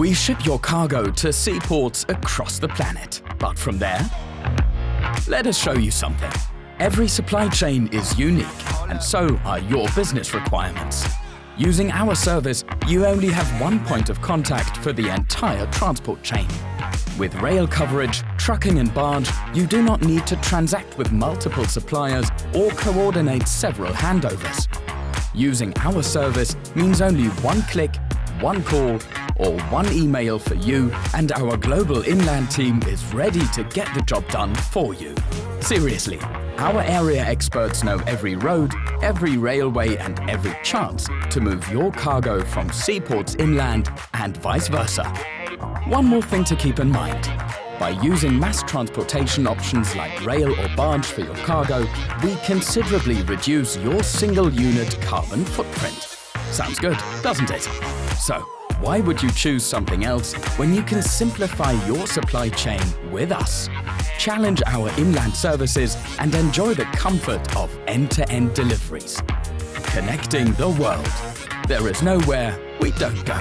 We ship your cargo to seaports across the planet. But from there, let us show you something. Every supply chain is unique, and so are your business requirements. Using our service, you only have one point of contact for the entire transport chain. With rail coverage, trucking and barge, you do not need to transact with multiple suppliers or coordinate several handovers. Using our service means only one click, one call, or one email for you and our global inland team is ready to get the job done for you. Seriously, our area experts know every road, every railway and every chance to move your cargo from seaports inland and vice versa. One more thing to keep in mind. By using mass transportation options like rail or barge for your cargo, we considerably reduce your single unit carbon footprint. Sounds good, doesn't it? So, why would you choose something else when you can simplify your supply chain with us? Challenge our inland services and enjoy the comfort of end-to-end deliveries. Connecting the world. There is nowhere we don't go.